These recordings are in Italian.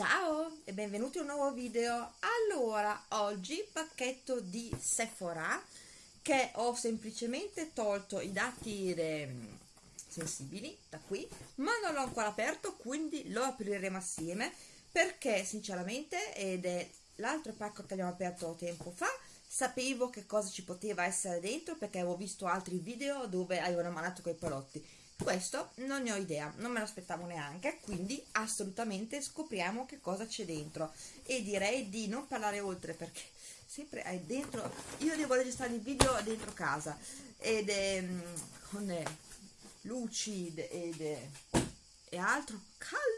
Ciao e benvenuti in un nuovo video. Allora, oggi pacchetto di Sephora che ho semplicemente tolto i dati sensibili da qui, ma non l'ho ancora aperto, quindi lo apriremo assieme perché sinceramente ed è l'altro pacco che abbiamo aperto tempo fa sapevo che cosa ci poteva essere dentro perché avevo visto altri video dove avevano mandato quei palotti questo non ne ho idea non me lo aspettavo neanche quindi assolutamente scopriamo che cosa c'è dentro. E direi di non parlare oltre perché sempre è dentro io devo registrare il video dentro casa ed è mm, con luci ed è, e altro caldo.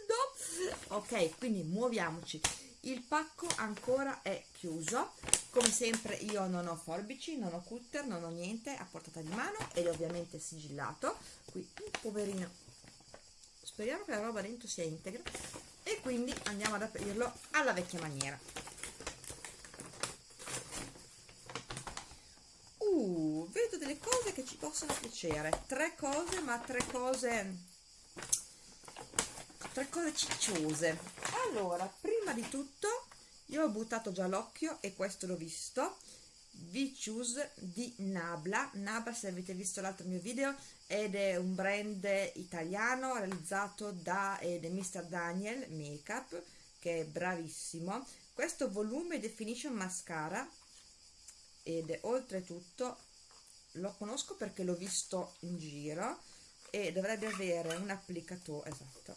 Ok quindi muoviamoci il pacco ancora è chiuso. Come sempre io non ho forbici non ho cutter non ho niente a portata di mano ed è ovviamente sigillato. Qui poverino speriamo che la roba dentro sia integra. E quindi andiamo ad aprirlo alla vecchia maniera. Uh vedo delle cose che ci possono piacere. Tre cose ma tre cose tre cose cicciose. Allora prima di tutto io ho buttato già l'occhio e questo l'ho visto V-Choose di Nabla Nabla se avete visto l'altro mio video ed è un brand italiano realizzato da Mr. Daniel Makeup che è bravissimo questo volume definition mascara ed oltretutto lo conosco perché l'ho visto in giro e dovrebbe avere un applicatore esatto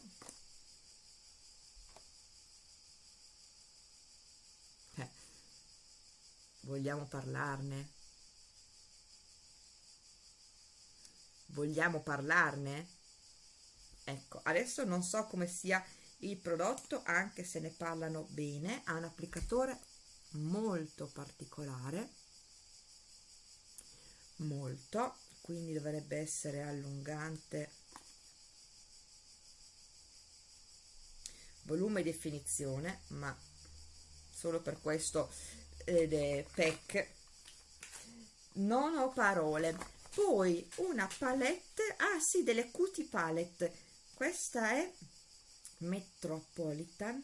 Vogliamo parlarne? Vogliamo parlarne? Ecco, adesso non so come sia il prodotto, anche se ne parlano bene, ha un applicatore molto particolare, molto, quindi dovrebbe essere allungante volume e definizione ma solo per questo ed è PEC non ho parole. Poi una palette ah sì delle cutie palette. Questa è Metropolitan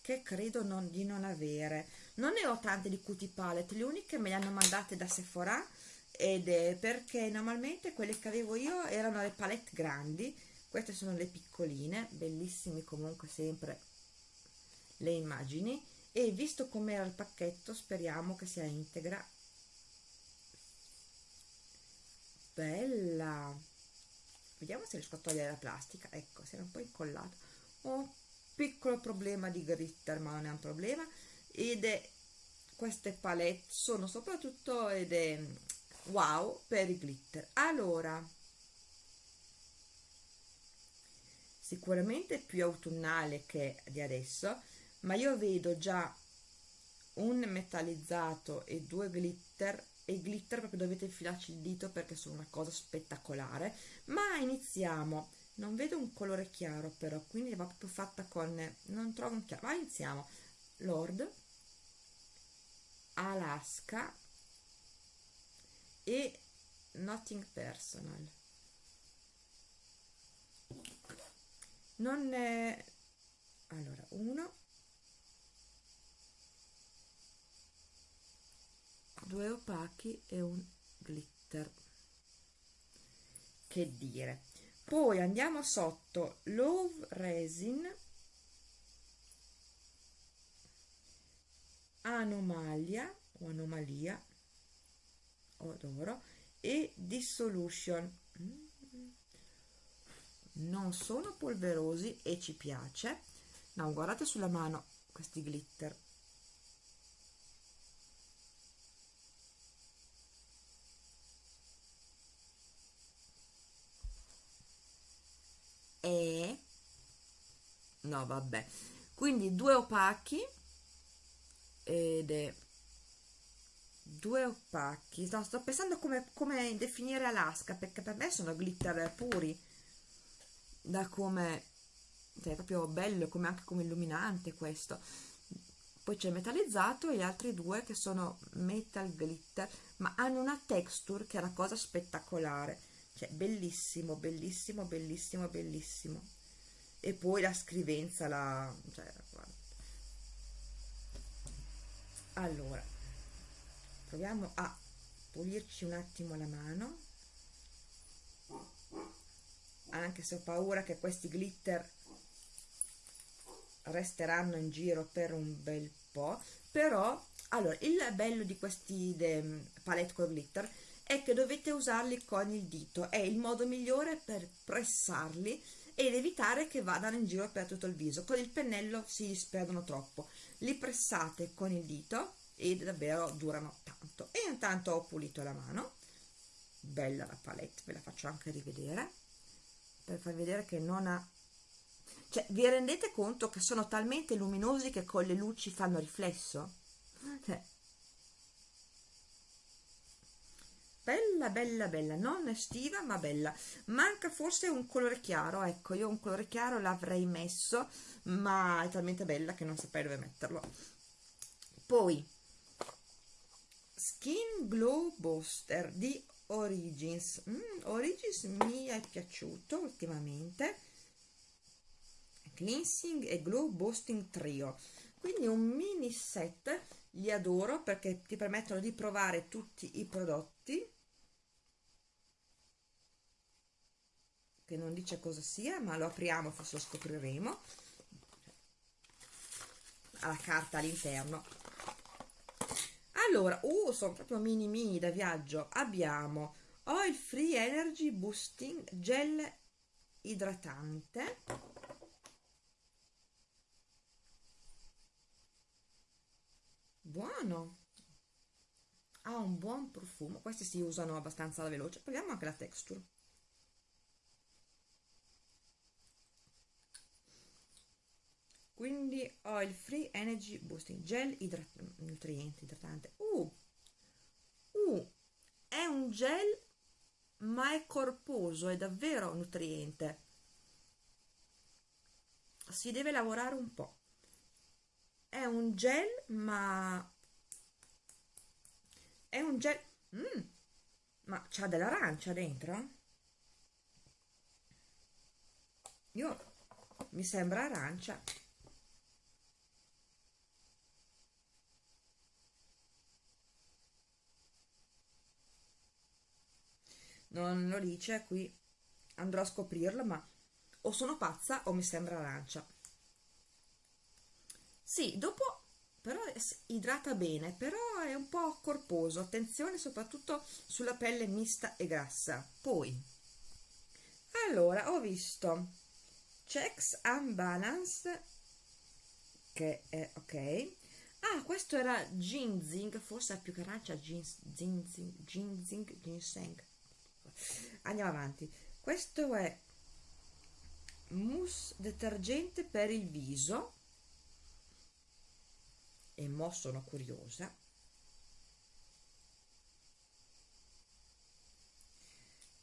che credo non, di non avere. Non ne ho tante di cutie palette le uniche me le hanno mandate da Sephora ed è perché normalmente quelle che avevo io erano le palette grandi queste sono le piccoline bellissime comunque sempre le immagini e visto com'era il pacchetto speriamo che sia integra. Bella. Vediamo se riesco a togliere la plastica. Ecco si era un po' incollato. Ho un piccolo problema di glitter ma non è un problema. Ed è queste palette sono soprattutto ed è wow per i glitter. Allora sicuramente più autunnale che di adesso ma io vedo già un metallizzato e due glitter e glitter proprio dovete infilarci il dito perché sono una cosa spettacolare. Ma iniziamo. Non vedo un colore chiaro però quindi va proprio fatta con non trovo un chiaro. Ma iniziamo. Lord Alaska e Nothing Personal. Non è allora uno due opachi e un glitter. Che dire. Poi andiamo sotto. Love resin. Anomalia o anomalia adoro e dissolution. Non sono polverosi e ci piace. No guardate sulla mano questi glitter e no vabbè. Quindi due opachi ed è due opachi. No, sto pensando come, come definire Alaska perché per me sono glitter puri da come cioè è proprio bello come anche come illuminante questo. Poi c'è metallizzato e gli altri due che sono metal glitter ma hanno una texture che è una cosa spettacolare. Cioè bellissimo bellissimo bellissimo bellissimo e poi la scrivenza la cioè, allora proviamo a pulirci un attimo la mano. Anche se ho paura che questi glitter resteranno in giro per un bel po' però allora il bello di questi palette con glitter è che dovete usarli con il dito. È il modo migliore per pressarli ed evitare che vadano in giro per tutto il viso. Con il pennello si disperdono troppo. Li pressate con il dito e davvero durano tanto. E intanto ho pulito la mano. Bella la palette ve la faccio anche rivedere. Per far vedere che non ha cioè vi rendete conto che sono talmente luminosi che con le luci fanno riflesso? Cioè, bella bella bella. Non estiva ma bella. Manca forse un colore chiaro. Ecco io un colore chiaro l'avrei messo ma è talmente bella che non saprei dove metterlo. Poi skin glow booster di origins. Mm, origins mi è piaciuto ultimamente. Cleansing e glow boosting trio. Quindi un mini set li adoro perché ti permettono di provare tutti i prodotti che non dice cosa sia ma lo apriamo forse lo scopriremo. Alla carta all'interno. Allora uh, sono proprio mini mini da viaggio. Abbiamo oil free energy boosting gel idratante. Buono. Ha un buon profumo. Questi si usano abbastanza alla veloce. Proviamo anche la texture quindi oil free energy boosting gel idrat nutriente idratante. Uh, uh, è un gel ma è corposo è davvero nutriente. Si deve lavorare un po' è un gel ma è un gel mm, ma c'ha dell'arancia dentro io mi sembra arancia non lo dice qui andrò a scoprirlo ma o sono pazza o mi sembra arancia. Sì dopo però idrata bene però è un po' corposo. Attenzione soprattutto sulla pelle mista e grassa. Poi allora ho visto checks and che è ok. Ah questo era ginseng forse più che arancia ginseng ginseng ginseng andiamo avanti. Questo è mousse detergente per il viso. E mo sono curiosa.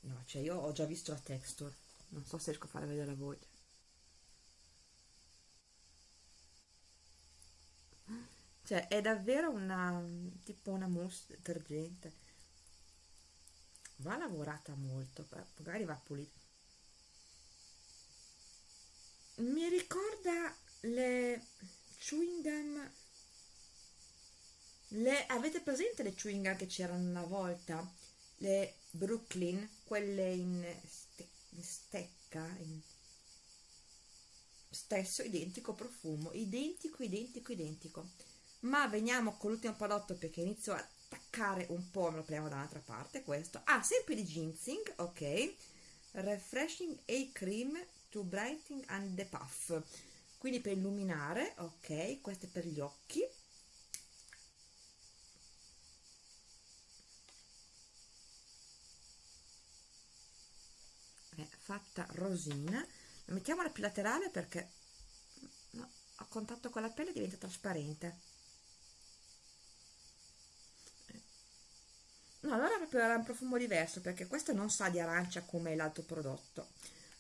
No cioè io ho già visto la texture. Non so se riesco a fare vedere a voi. Cioè è davvero una tipo una mousse detergente va lavorata molto magari va pulita. Mi ricorda le chewing gum le avete presente le chewing gum che c'erano una volta? Le Brooklyn quelle in, ste, in stecca in stesso identico profumo identico identico identico. Ma veniamo con l'ultimo prodotto perché inizio a attaccare un po' me lo prendiamo dall'altra parte questo. Ah sempre di ginseng ok. Refreshing a cream to brightening and the puff. Quindi per illuminare ok questo è per gli occhi. È fatta rosina. Mettiamola più laterale perché no, a contatto con la pelle diventa trasparente no allora proprio era un profumo diverso perché questo non sa di arancia come l'altro prodotto.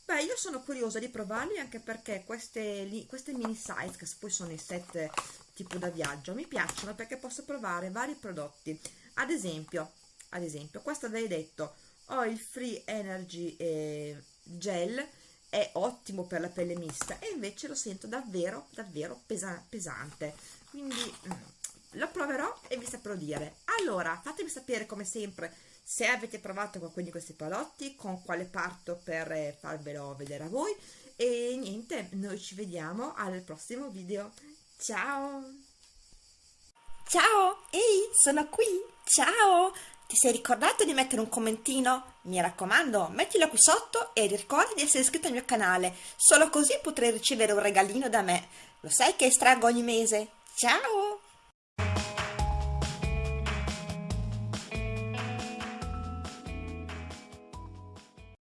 Beh io sono curiosa di provarli anche perché queste, queste mini size che poi sono i set tipo da viaggio mi piacciono perché posso provare vari prodotti. Ad esempio ad esempio questo avevi detto oil free energy eh, gel è ottimo per la pelle mista e invece lo sento davvero davvero pesa pesante. Quindi mm, lo proverò e vi saprò dire allora fatemi sapere come sempre se avete provato qualcuno di questi palotti con quale parto per eh, farvelo vedere a voi e niente noi ci vediamo al prossimo video ciao ciao ehi sono qui ciao ti sei ricordato di mettere un commentino? Mi raccomando, mettilo qui sotto e ricorda di essere iscritto al mio canale, solo così potrai ricevere un regalino da me. Lo sai che estraggo ogni mese? Ciao!